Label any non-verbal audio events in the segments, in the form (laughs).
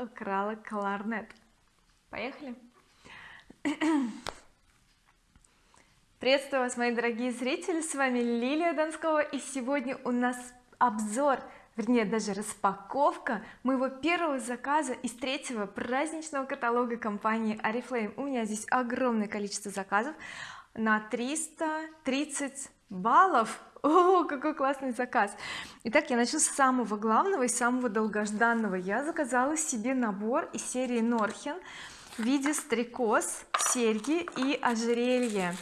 украла кларнет. Поехали. Приветствую вас мои дорогие зрители. С вами Лилия Донского. И сегодня у нас обзор вернее даже распаковка моего первого заказа из третьего праздничного каталога компании oriflame у меня здесь огромное количество заказов на 330 баллов о какой классный заказ. Итак я начну с самого главного и самого долгожданного. Я заказала себе набор из серии Норхен в виде стрекоз серьги и ожерелье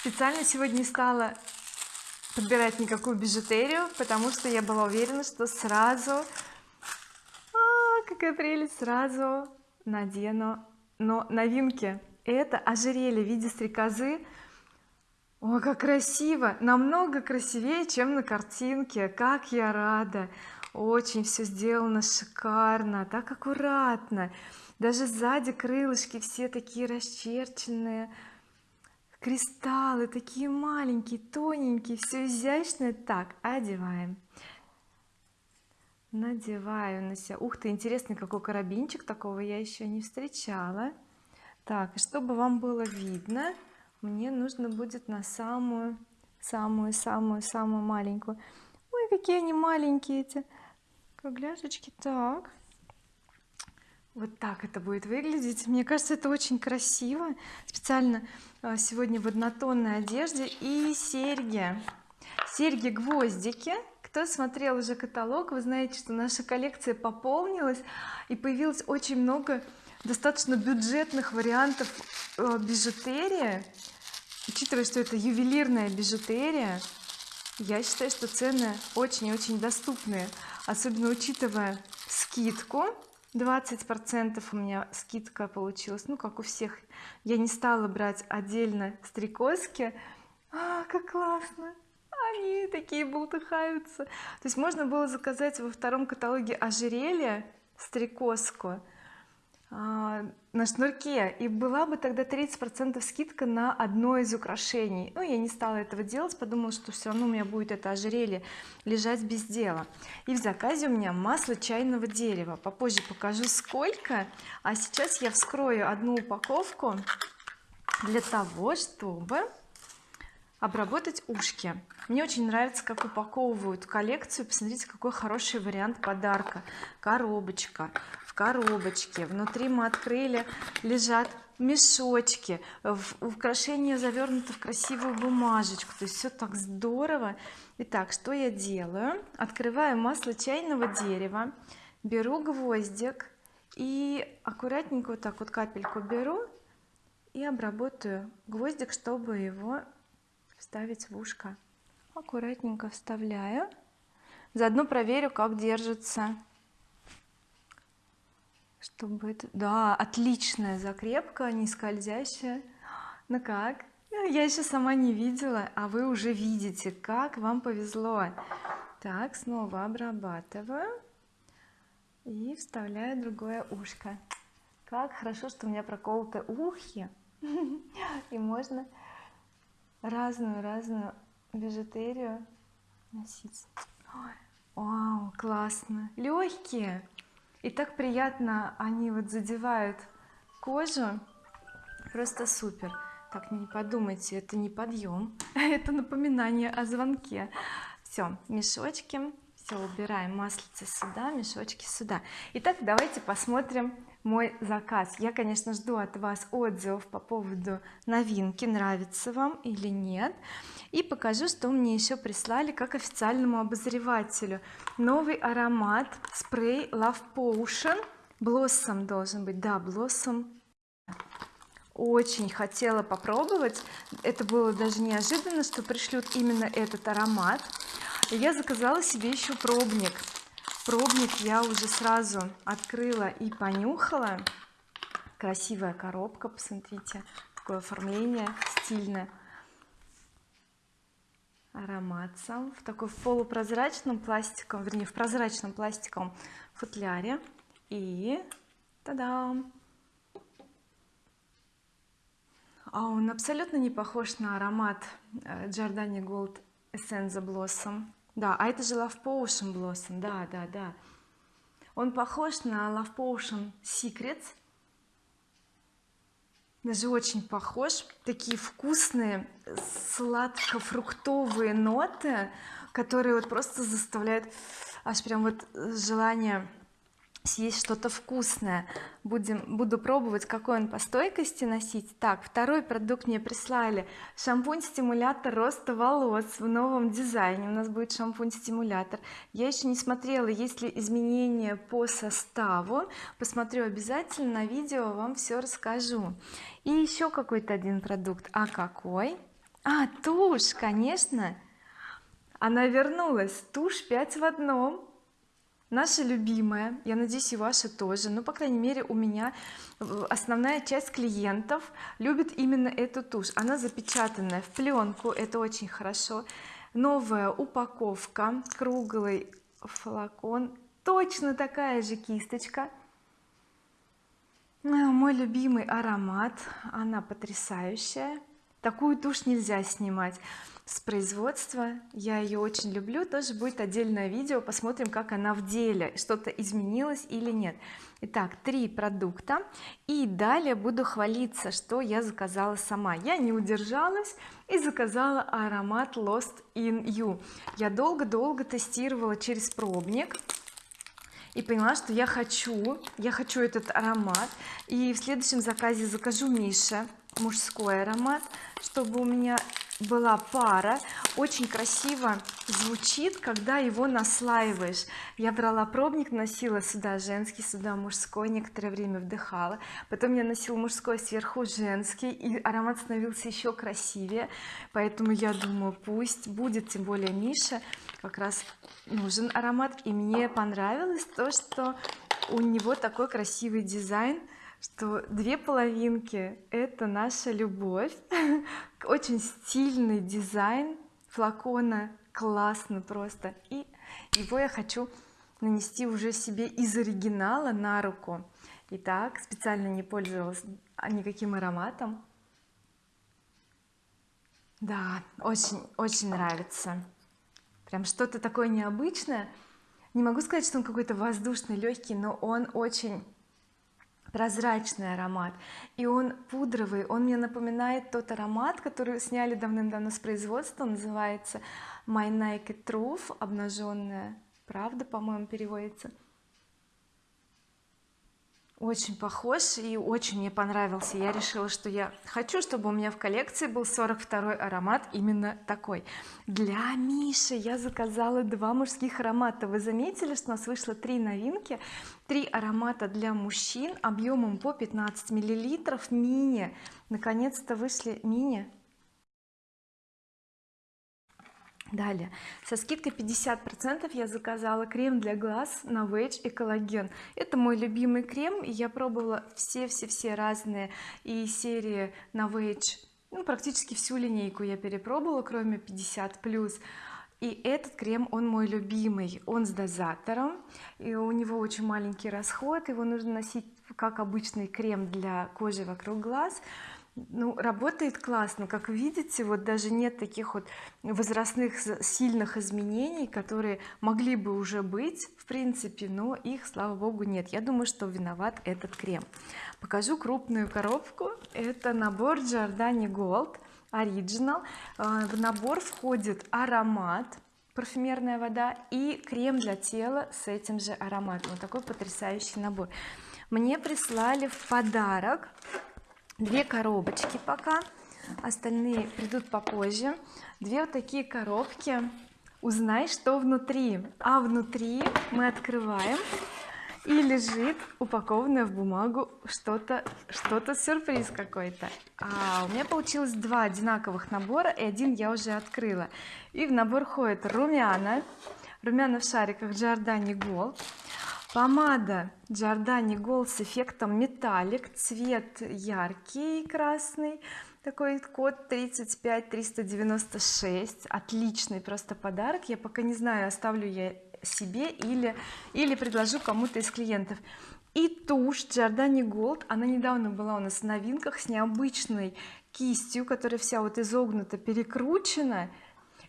специально сегодня не стала подбирать никакую бижутерию потому что я была уверена что сразу а, какая прелесть сразу надену но новинки. Это ожерелье в виде стрекозы Ой, как красиво! Намного красивее чем на картинке. Как я рада! Очень все сделано шикарно так аккуратно. Даже сзади крылышки все такие расчерченные. Кристаллы такие маленькие тоненькие все изящное так одеваем. Надеваю на себя ух ты интересный какой карабинчик? Такого я еще не встречала. Так чтобы вам было видно мне нужно будет на самую самую самую самую маленькую. Ой какие они маленькие эти кругляшечки. Так. Вот так это будет выглядеть. Мне кажется это очень красиво. Специально а, сегодня в однотонной одежде и серьги. Серьги гвоздики кто смотрел уже каталог вы знаете что наша коллекция пополнилась и появилось очень много достаточно бюджетных вариантов э, бижутерии учитывая что это ювелирная бижутерия я считаю что цены очень-очень доступные особенно учитывая скидку. 20 процентов у меня скидка получилась. Ну как у всех. Я не стала брать отдельно стрекозки. А как классно! Они такие болтыхаются то есть можно было заказать во втором каталоге ожерелье стрекозку на шнурке. И была бы тогда 30 процентов скидка на одно из украшений. Но я не стала этого делать подумала что все равно у меня будет это ожерелье лежать без дела. И в заказе у меня масло чайного дерева. Попозже покажу сколько. А сейчас я вскрою одну упаковку для того чтобы обработать ушки. Мне очень нравится как упаковывают коллекцию. Посмотрите какой хороший вариант подарка. Коробочка коробочке. Внутри мы открыли лежат мешочки. Украшения завернуты в красивую бумажечку. То есть все так здорово. Итак что я делаю? Открываю масло чайного дерева беру гвоздик и аккуратненько вот так вот капельку беру и обработаю гвоздик чтобы его вставить в ушко. Аккуратненько вставляю. Заодно проверю как держится. Чтобы это да отличная закрепка не скользящая. Ну как? Я еще сама не видела а вы уже видите как вам повезло. Так снова обрабатываю и вставляю другое ушко. Как хорошо что у меня проколоты ухи. (laughs) И можно разную разную бижутерию носить. Вау классно. Легкие и так приятно они вот задевают кожу. Просто супер. Так не подумайте это не подъем (laughs) это напоминание о звонке. Все мешочки. Все убираем маслице сюда мешочки сюда. Итак давайте посмотрим мой заказ. Я конечно жду от вас отзывов по поводу новинки нравится вам или нет. И покажу что мне еще прислали как официальному обозревателю. Новый аромат спрей Love Potion. Blossom должен быть. Да Blossom очень хотела попробовать. Это было даже неожиданно что пришлют именно этот аромат. Я заказала себе еще пробник пробник я уже сразу открыла и понюхала. Красивая коробка посмотрите такое оформление стильное. Аромат сам в такой полупрозрачном пластиковом вернее в прозрачном пластиковом футляре. И та-дам! А он абсолютно не похож на аромат э, Giordani Gold Essence Blossom да а это же Love Potion Blossom да да да. Он похож на Love Potion Secrets. Даже очень похож. Такие вкусные сладко-фруктовые ноты которые вот просто заставляют аж прям вот желание съесть что-то вкусное. Будем буду пробовать какой он по стойкости носить. Так второй продукт мне прислали. Шампунь стимулятор роста волос в новом дизайне. У нас будет шампунь стимулятор я еще не смотрела есть ли изменения по составу. Посмотрю обязательно на видео вам все расскажу. И еще какой-то один продукт. А какой? А тушь конечно. Она вернулась. Тушь 5 в одном наша любимая я надеюсь и ваша тоже ну по крайней мере у меня основная часть клиентов любит именно эту тушь. Она запечатанная в пленку это очень хорошо. Новая упаковка круглый флакон точно такая же кисточка. Мой любимый аромат она потрясающая. Такую тушь нельзя снимать с производства. Я ее очень люблю. Тоже будет отдельное видео. Посмотрим как она в деле что-то изменилось или нет. Итак три продукта. И далее буду хвалиться что я заказала сама. Я не удержалась и заказала аромат Lost in You. Я долго-долго тестировала через пробник и поняла что я хочу я хочу этот аромат. И в следующем заказе закажу Мише мужской аромат чтобы у меня была пара. Очень красиво звучит когда его наслаиваешь. Я брала пробник носила сюда женский сюда мужской некоторое время вдыхала. Потом я носила мужской сверху женский и аромат становился еще красивее. Поэтому я думаю пусть будет. Тем более Миша как раз нужен аромат. И мне понравилось то что у него такой красивый дизайн что две половинки это наша любовь. (laughs) Очень стильный дизайн флакона классно просто. И его я хочу нанести уже себе из оригинала на руку. Итак специально не пользовалась никаким ароматом. Да очень очень нравится. Прям что-то такое необычное. Не могу сказать что он какой-то воздушный легкий но он очень прозрачный аромат. И он пудровый он мне напоминает тот аромат который сняли давным-давно с производства называется My Naked Truth обнаженная правда по-моему переводится очень похож и очень мне понравился. Я решила что я хочу чтобы у меня в коллекции был 42 аромат именно такой. Для Миши я заказала два мужских аромата. Вы заметили что у нас вышло три новинки? Три аромата для мужчин объемом по 15 миллилитров. Мини. Наконец-то вышли мини далее. Со скидкой 50 процентов я заказала крем для глаз на Novage и коллаген это мой любимый крем я пробовала все все все разные и серии на Novage ну практически всю линейку я перепробовала кроме 50 плюс. И этот крем он мой любимый. Он с дозатором и у него очень маленький расход. Его нужно носить как обычный крем для кожи вокруг глаз ну работает классно. Как видите вот даже нет таких вот возрастных сильных изменений которые могли бы уже быть в принципе но их слава богу нет. Я думаю что виноват этот крем. Покажу крупную коробку. Это набор Giordani Gold Original. Э, в набор входит аромат парфюмерная вода и крем для тела с этим же ароматом. Вот такой потрясающий набор. Мне прислали в подарок две коробочки пока остальные придут попозже. Две вот такие коробки. Узнай что внутри. А внутри мы открываем и лежит упакованное в бумагу что-то что-то сюрприз какой-то. А у меня получилось два одинаковых набора и один я уже открыла. И в набор ходит румяна. Румяна в шариках Giordani Gold помада Giordani Gold с эффектом металлик. Цвет яркий красный. Такой код 35 396 отличный просто подарок. Я пока не знаю оставлю я себе или или предложу кому-то из клиентов. И тушь Giordani Gold. Она недавно была у нас в новинках с необычной кистью которая вся вот изогнута перекручена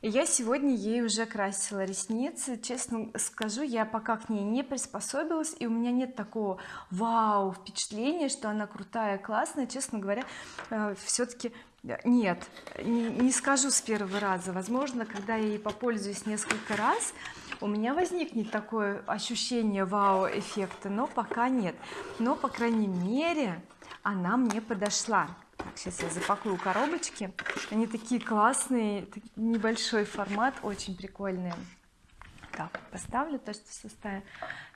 я сегодня ей уже красила ресницы. Честно скажу я пока к ней не приспособилась и у меня нет такого вау впечатления что она крутая классная. Честно говоря э, все-таки нет не, не скажу с первого раза. Возможно когда я ей попользуюсь несколько раз у меня возникнет такое ощущение вау эффекта но пока нет. Но по крайней мере она мне подошла так, сейчас я запакую коробочки. Они такие классные небольшой формат очень прикольные так поставлю то что составим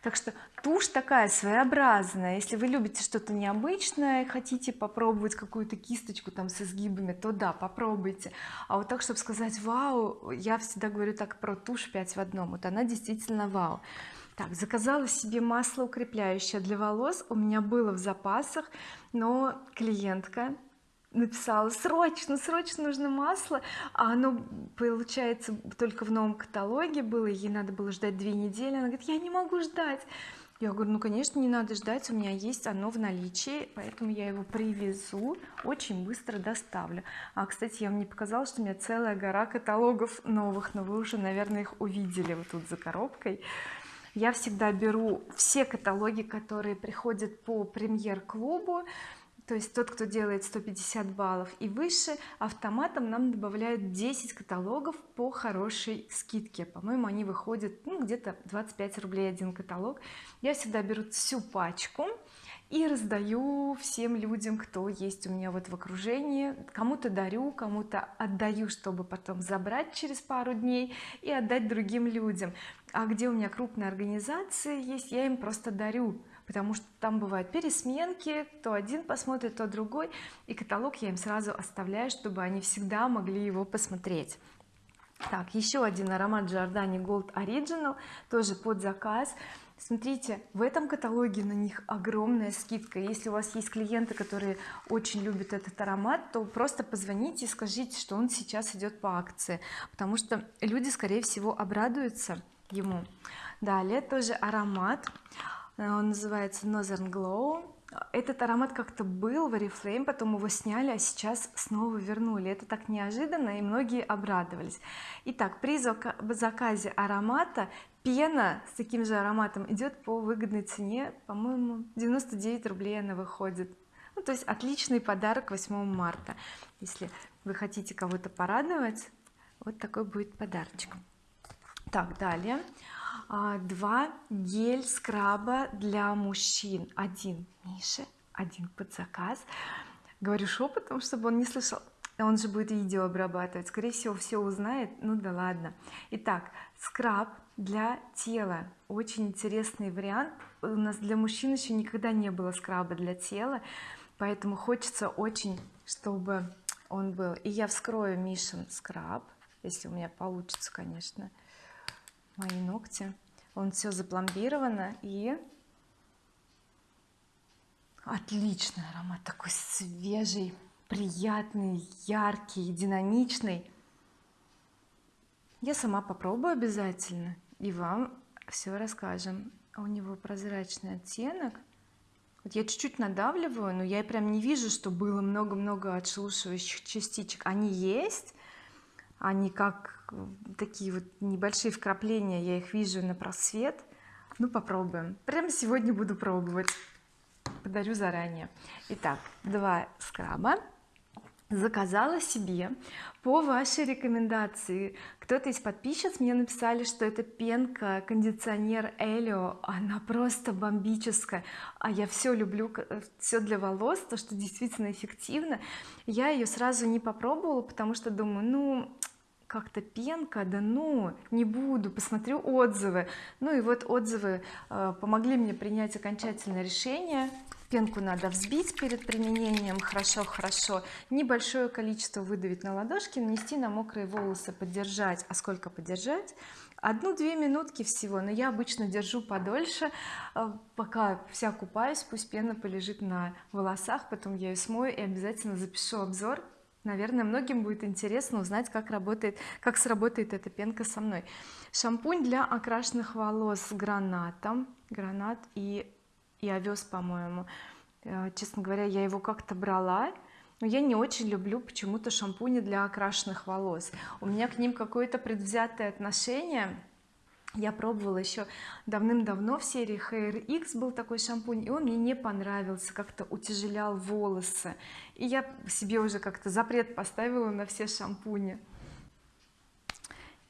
так что тушь такая своеобразная. Если вы любите что-то необычное хотите попробовать какую-то кисточку там с изгибами то да попробуйте. А вот так чтобы сказать вау я всегда говорю так про тушь 5 в одном. Вот она действительно вау. Так заказала себе масло укрепляющее для волос. У меня было в запасах но клиентка написала срочно срочно нужно масло а оно получается только в новом каталоге было ей надо было ждать две недели. Она говорит я не могу ждать я говорю ну конечно не надо ждать у меня есть оно в наличии поэтому я его привезу очень быстро доставлю а кстати я вам не показала что у меня целая гора каталогов новых но вы уже наверное их увидели вот тут за коробкой. Я всегда беру все каталоги которые приходят по премьер-клубу то есть тот кто делает 150 баллов и выше автоматом нам добавляют 10 каталогов по хорошей скидке. По-моему они выходят ну где-то 25 рублей один каталог. Я всегда беру всю пачку и раздаю всем людям кто есть у меня вот в окружении. Кому-то дарю кому-то отдаю чтобы потом забрать через пару дней и отдать другим людям. А где у меня крупные организации есть я им просто дарю потому что там бывают пересменки то один посмотрит то другой и каталог я им сразу оставляю чтобы они всегда могли его посмотреть. Так еще один аромат Giordani Gold Original тоже под заказ. Смотрите в этом каталоге на них огромная скидка. Если у вас есть клиенты которые очень любят этот аромат то просто позвоните и скажите что он сейчас идет по акции потому что люди скорее всего обрадуются ему. Далее тоже аромат он называется Northern Glow этот аромат как-то был в Oriflame потом его сняли а сейчас снова вернули. Это так неожиданно и многие обрадовались. Итак при заказе аромата пена с таким же ароматом идет по выгодной цене. По-моему 99 рублей она выходит. Ну, то есть отличный подарок 8 марта. Если вы хотите кого-то порадовать вот такой будет подарочек. Так далее два гель скраба для мужчин. Один Мише один под заказ. Говорю шепотом чтобы он не слышал. Он же будет видео обрабатывать. Скорее всего все узнает. Ну да ладно. Итак скраб для тела. Очень интересный вариант. У нас для мужчин еще никогда не было скраба для тела поэтому хочется очень чтобы он был. И я вскрою Мишин скраб если у меня получится конечно мои ногти. Он все запломбировано и отличный аромат такой свежий приятный яркий динамичный. Я сама попробую обязательно и вам все расскажем. А у него прозрачный оттенок. Вот я чуть-чуть надавливаю но я прям не вижу что было много-много отшелушивающих частичек. Они есть они как такие вот небольшие вкрапления я их вижу на просвет. Ну попробуем. Прямо сегодня буду пробовать. Подарю заранее. Итак два скраба. Заказала себе по вашей рекомендации. Кто-то из подписчиц мне написали что это пенка кондиционер Элио. Она просто бомбическая. А я все люблю все для волос то что действительно эффективно. Я ее сразу не попробовала потому что думаю ну как-то пенка да ну не буду посмотрю отзывы. Ну и вот отзывы э, помогли мне принять окончательное решение. Пенку надо взбить перед применением хорошо хорошо. Небольшое количество выдавить на ладошки нанести на мокрые волосы подержать. А сколько подержать? Одну-две минутки всего но я обычно держу подольше э, пока вся купаюсь пусть пена полежит на волосах потом я ее смою и обязательно запишу обзор наверное многим будет интересно узнать как работает как сработает эта пенка со мной. Шампунь для окрашенных волос с гранатом гранат и и овес по-моему. Э, честно говоря я его как-то брала но я не очень люблю почему-то шампуни для окрашенных волос. У меня к ним какое-то предвзятое отношение я пробовала еще давным-давно в серии Hair X был такой шампунь и он мне не понравился как-то утяжелял волосы. И я себе уже как-то запрет поставила на все шампуни.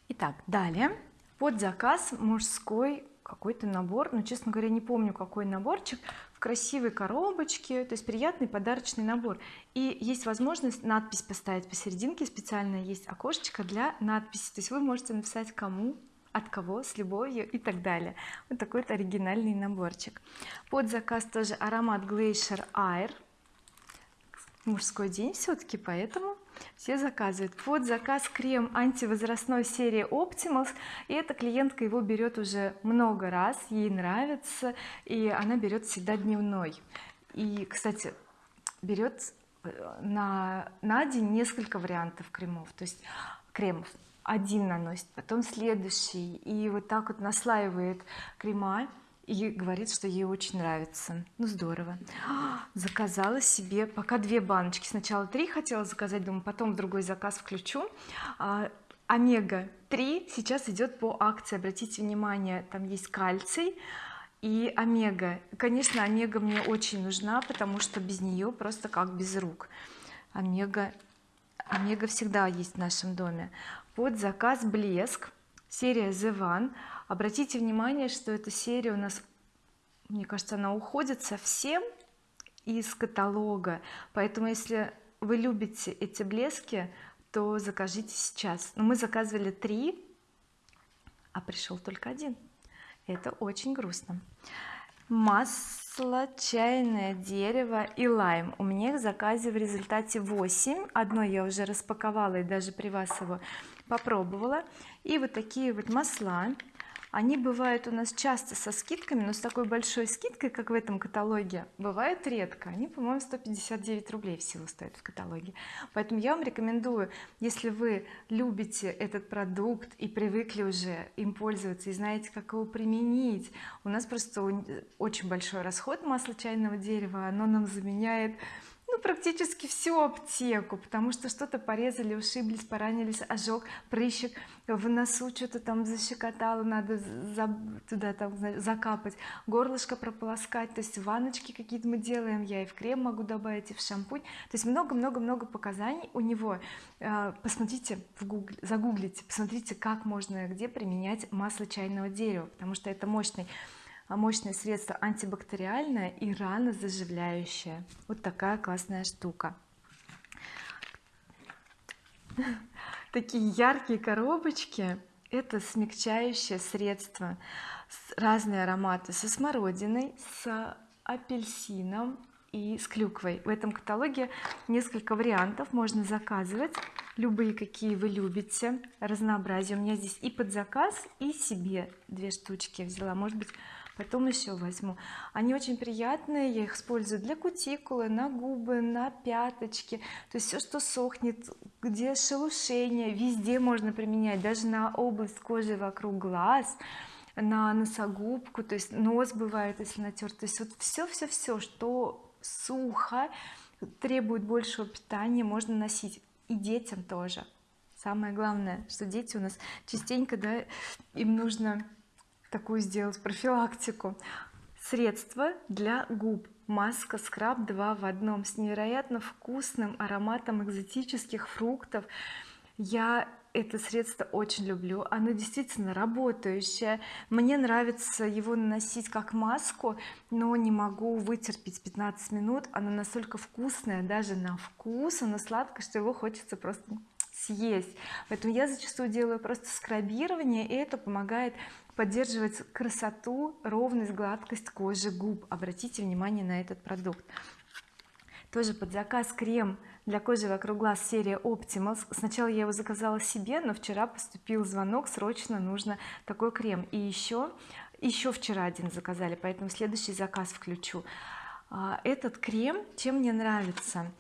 Итак далее. Под заказ мужской какой-то набор но честно говоря не помню какой наборчик в красивой коробочке то есть приятный подарочный набор. И есть возможность надпись поставить посерединке специально есть окошечко для надписи. То есть вы можете написать кому от кого с любовью и так далее. Вот такой вот оригинальный наборчик. Под заказ тоже аромат Glacier Air. Мужской день все-таки поэтому все заказывают. Под заказ крем антивозрастной серии Optimals и эта клиентка его берет уже много раз ей нравится и она берет всегда дневной. И кстати берет э, на на день несколько вариантов кремов то есть кремов один наносит потом следующий. И вот так вот наслаивает крема и говорит что ей очень нравится. Ну здорово. Заказала себе пока две баночки. Сначала три хотела заказать думаю потом другой заказ включу. А, омега 3 сейчас идет по акции. Обратите внимание там есть кальций и омега. Конечно омега мне очень нужна потому что без нее просто как без рук. Омега омега всегда есть в нашем доме. Под заказ блеск серия The One обратите внимание что эта серия у нас мне кажется она уходит совсем из каталога. Поэтому если вы любите эти блески то закажите сейчас. Но мы заказывали три а пришел только один. Это очень грустно масло чайное дерево и лайм. У меня их в заказе в результате 8 одно я уже распаковала и даже при вас его попробовала. И вот такие вот масла они бывают у нас часто со скидками но с такой большой скидкой как в этом каталоге бывает редко. Они по-моему 159 рублей всего стоят в каталоге. Поэтому я вам рекомендую если вы любите этот продукт и привыкли уже им пользоваться и знаете как его применить у нас просто очень большой расход масла чайного дерева оно нам заменяет ну практически всю аптеку потому что что-то порезали ушиблись поранились ожог прыщик в носу что-то там защекотало надо за, туда там закапать горлышко прополоскать. То есть ванночки какие-то мы делаем я и в крем могу добавить и в шампунь. То есть много-много-много показаний у него. А, посмотрите в Google, загуглите посмотрите как можно где применять масло чайного дерева потому что это мощный мощное средство антибактериальное и рано заживляющее вот такая классная штука. (laughs) Такие яркие коробочки это смягчающее средство разные ароматы. Со смородиной с апельсином и с клюквой. В этом каталоге несколько вариантов можно заказывать. Любые какие вы любите. Разнообразие. У меня здесь и под заказ и себе две штучки взяла. Может быть потом еще возьму. Они очень приятные. Я их использую для кутикулы на губы на пяточки. То есть все что сохнет где шелушение везде можно применять. Даже на область кожи вокруг глаз на носогубку. То есть нос бывает если натерт то есть вот все все все что сухо требует большего питания можно носить. И детям тоже. Самое главное что дети у нас частенько да им нужно такую сделать профилактику. Средство для губ. Маска скраб 2 в одном с невероятно вкусным ароматом экзотических фруктов. Я это средство очень люблю. Оно действительно работающее. Мне нравится его наносить как маску но не могу вытерпеть 15 минут. Оно настолько вкусное даже на вкус оно сладкое что его хочется просто съесть. Поэтому я зачастую делаю просто скрабирование и это помогает поддерживать красоту ровность гладкость кожи губ. Обратите внимание на этот продукт. Тоже под заказ крем для кожи вокруг глаз серия Optimals сначала я его заказала себе но вчера поступил звонок срочно нужно такой крем. И еще еще вчера один заказали поэтому следующий заказ включу. А, этот крем чем мне нравится?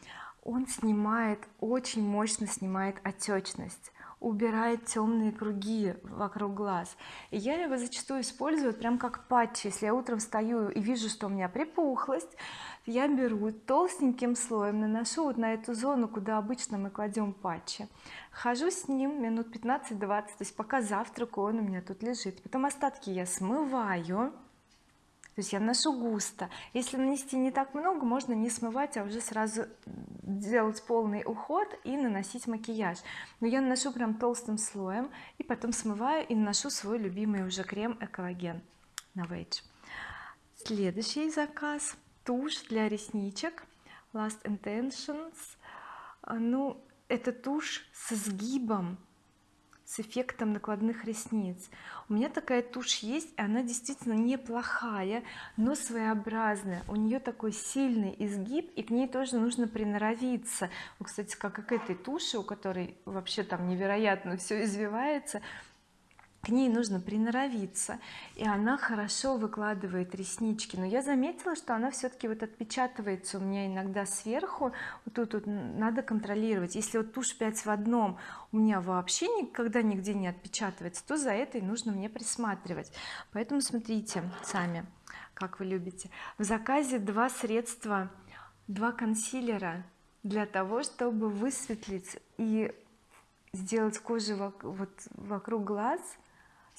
Он снимает очень мощно снимает отечность убирает темные круги вокруг глаз. И я его зачастую использую прям как патчи. Если я утром встаю и вижу что у меня припухлость я беру толстеньким слоем наношу вот на эту зону куда обычно мы кладем патчи. Хожу с ним минут 15-20 то есть пока завтракаю он у меня тут лежит. Потом остатки я смываю то есть я наношу густо. Если нанести не так много можно не смывать а уже сразу делать полный уход и наносить макияж. Но я наношу прям толстым слоем и потом смываю и наношу свой любимый уже крем экологен Novage следующий заказ тушь для ресничек Last Intentions ну это тушь с изгибом с эффектом накладных ресниц. У меня такая тушь есть и она действительно неплохая но своеобразная. У нее такой сильный изгиб и к ней тоже нужно приноровиться. Кстати как и к этой туши у которой вообще там невероятно все извивается к ней нужно приноровиться и она хорошо выкладывает реснички. Но я заметила что она все-таки вот отпечатывается у меня иногда сверху. Вот тут вот надо контролировать. Если вот тушь 5 в одном у меня вообще никогда нигде не отпечатывается то за этой нужно мне присматривать. Поэтому смотрите сами как вы любите. В заказе два средства два консилера для того чтобы высветлить и сделать кожу вот вокруг глаз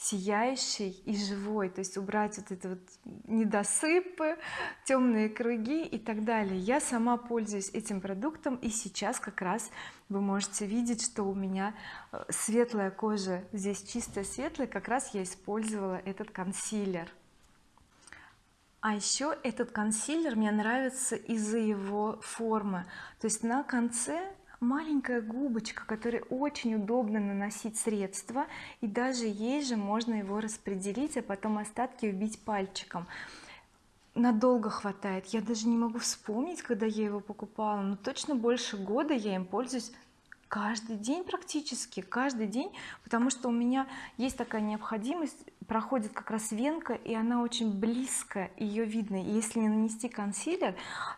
сияющий и живой. То есть убрать вот это вот недосыпы темные круги и так далее. Я сама пользуюсь этим продуктом и сейчас как раз вы можете видеть что у меня э, светлая кожа здесь чистая светлая как раз я использовала этот консилер. А еще этот консилер мне нравится из-за его формы. То есть на конце маленькая губочка которой очень удобно наносить средства и даже ей же можно его распределить а потом остатки вбить пальчиком. Надолго хватает. Я даже не могу вспомнить когда я его покупала но точно больше года я им пользуюсь каждый день практически каждый день потому что у меня есть такая необходимость проходит как раз венка и она очень близко ее видно. И если не нанести консилер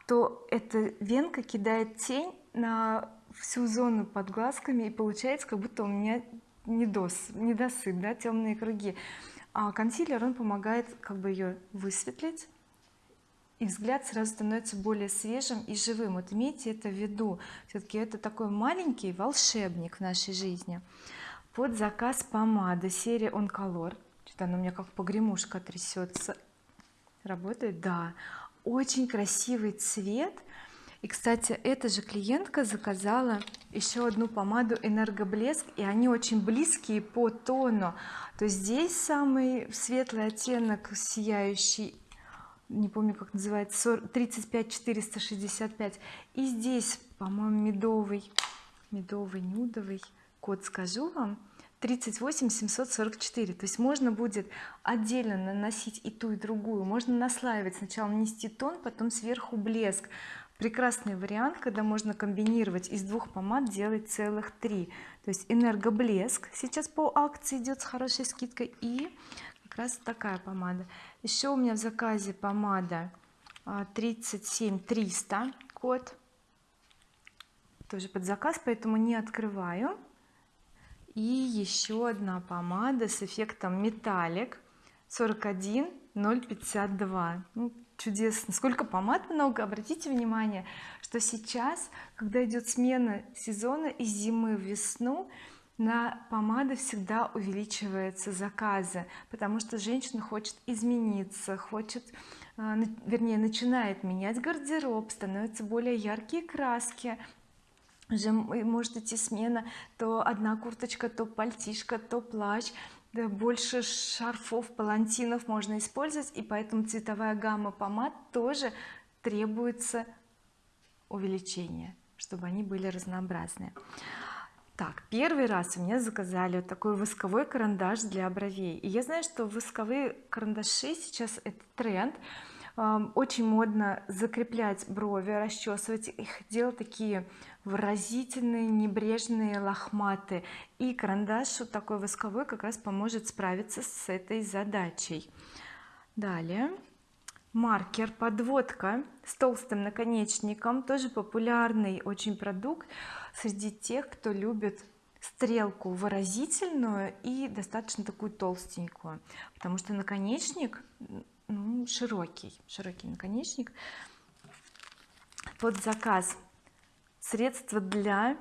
то эта венка кидает тень на всю зону под глазками и получается как будто у меня недос, недосып, да, темные круги. А консилер он помогает как бы ее высветлить и взгляд сразу становится более свежим и живым. Вот имейте это в виду. Все-таки это такой маленький волшебник в нашей жизни. Под заказ помады серия on color что-то она у меня как погремушка трясется работает? Да. Очень красивый цвет и кстати эта же клиентка заказала еще одну помаду энергоблеск и они очень близкие по тону. То есть здесь самый светлый оттенок сияющий не помню как называется 35 465 и здесь по-моему медовый медовый нюдовый код скажу вам 38 744 то есть можно будет отдельно наносить и ту и другую. Можно наслаивать сначала нанести тон потом сверху блеск прекрасный вариант когда можно комбинировать из двух помад делать целых три. То есть энергоблеск сейчас по акции идет с хорошей скидкой и как раз такая помада. Еще у меня в заказе помада 37 а, 300 код. Тоже под заказ поэтому не открываю. И еще одна помада с эффектом металлик 41 052 ну, чудесно. Сколько помад много обратите внимание что сейчас когда идет смена сезона из зимы в весну на помады всегда увеличиваются заказы потому что женщина хочет измениться хочет а, вернее начинает менять гардероб становятся более яркие краски. Может идти смена то одна курточка то пальтишка то плащ да, больше шарфов палантинов можно использовать и поэтому цветовая гамма помад тоже требуется увеличение чтобы они были разнообразные. Так первый раз у меня заказали вот такой восковой карандаш для бровей. И я знаю что восковые карандаши сейчас это тренд. Очень модно закреплять брови расчесывать их делать такие выразительные небрежные лохматые и карандаш вот такой восковой как раз поможет справиться с этой задачей. Далее. Маркер подводка с толстым наконечником. Тоже популярный очень продукт среди тех кто любит стрелку выразительную и достаточно такую толстенькую. Потому что наконечник ну, широкий широкий наконечник. Под заказ средство для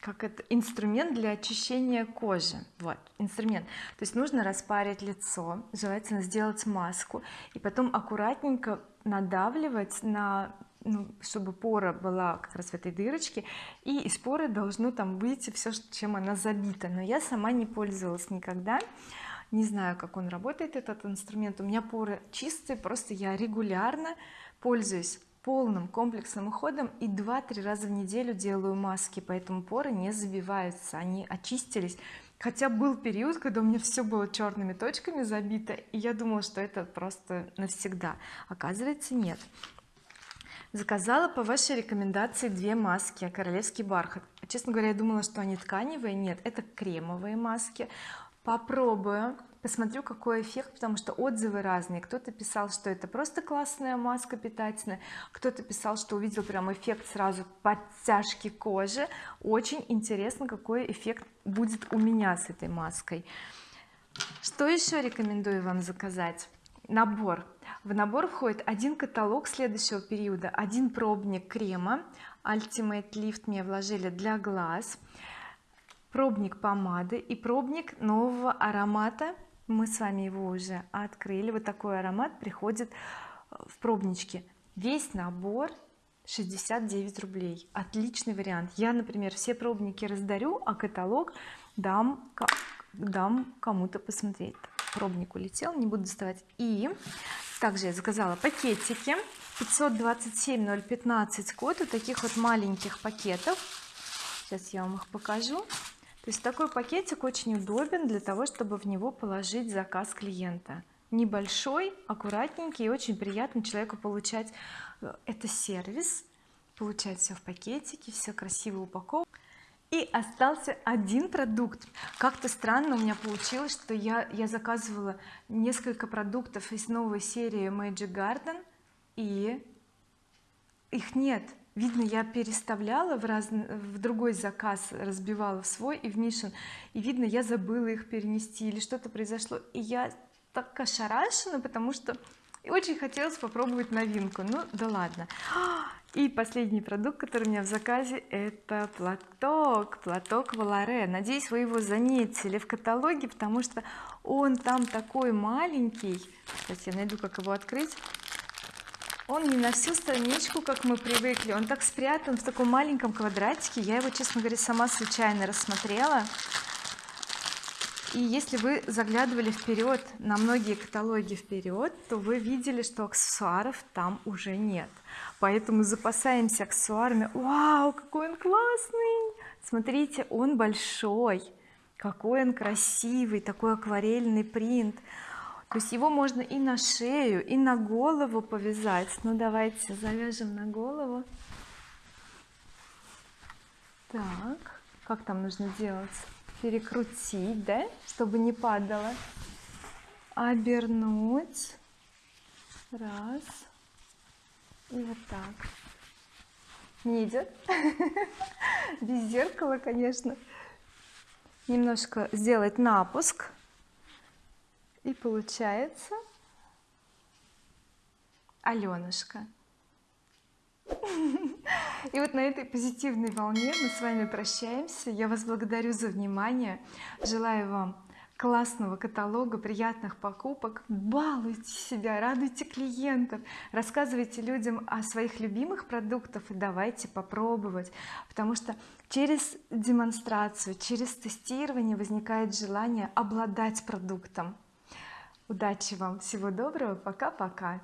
как это инструмент для очищения кожи. Вот инструмент. То есть нужно распарить лицо желательно сделать маску и потом аккуратненько надавливать на ну, чтобы пора была как раз в этой дырочке и из поры должно там выйти все чем она забита. Но я сама не пользовалась никогда. Не знаю как он работает этот инструмент. У меня поры чистые просто я регулярно пользуюсь полным комплексным уходом и 2-3 раза в неделю делаю маски поэтому поры не забиваются они очистились. Хотя был период когда у меня все было черными точками забито и я думала что это просто навсегда. Оказывается нет. Заказала по вашей рекомендации две маски королевский бархат. Честно говоря я думала что они тканевые. Нет это кремовые маски. Попробую посмотрю какой эффект потому что отзывы разные. Кто-то писал что это просто классная маска питательная кто-то писал что увидел прям эффект сразу подтяжки кожи. Очень интересно какой эффект будет у меня с этой маской. Что еще рекомендую вам заказать? Набор. В набор входит один каталог следующего периода один пробник крема Ultimate Lift мне вложили для глаз пробник помады и пробник нового аромата мы с вами его уже открыли. Вот такой аромат приходит э, в пробничке. Весь набор 69 рублей. Отличный вариант. Я например все пробники раздарю а каталог дам дам кому-то посмотреть. Пробник улетел не буду доставать. И также я заказала пакетики. 527 015 код. У таких вот маленьких пакетов. Сейчас я вам их покажу то есть такой пакетик очень удобен для того чтобы в него положить заказ клиента. Небольшой аккуратненький и очень приятно человеку получать э, это сервис получать все в пакетике все красиво упаковано. И остался один продукт. Как-то странно у меня получилось что я я заказывала несколько продуктов из новой серии Magic Garden и их нет видно я переставляла в, раз... в другой заказ разбивала в свой и в Мишин и видно я забыла их перенести или что-то произошло. И я так ошарашена потому что и очень хотелось попробовать новинку. Ну да ладно. И последний продукт который у меня в заказе это платок платок Валаре. Надеюсь вы его заметили в каталоге потому что он там такой маленький. Сейчас я найду как его открыть он не на всю страничку как мы привыкли. Он так спрятан в таком маленьком квадратике. Я его честно говоря сама случайно рассмотрела. И если вы заглядывали вперед на многие каталоги вперед то вы видели что аксессуаров там уже нет. Поэтому запасаемся аксессуарами. Вау какой он классный! Смотрите он большой. Какой он красивый такой акварельный принт то есть его можно и на шею и на голову повязать. Ну давайте завяжем на голову. Так как там нужно делать? Перекрутить да чтобы не падало. Обернуть. Раз. И вот так. Не идет? (laughs) Без зеркала конечно. Немножко сделать напуск и получается? Аленушка и вот на этой позитивной волне мы с вами прощаемся. Я вас благодарю за внимание. Желаю вам классного каталога приятных покупок. Балуйте себя радуйте клиентов. Рассказывайте людям о своих любимых продуктах и давайте попробовать. Потому что через демонстрацию через тестирование возникает желание обладать продуктом удачи вам всего доброго пока-пока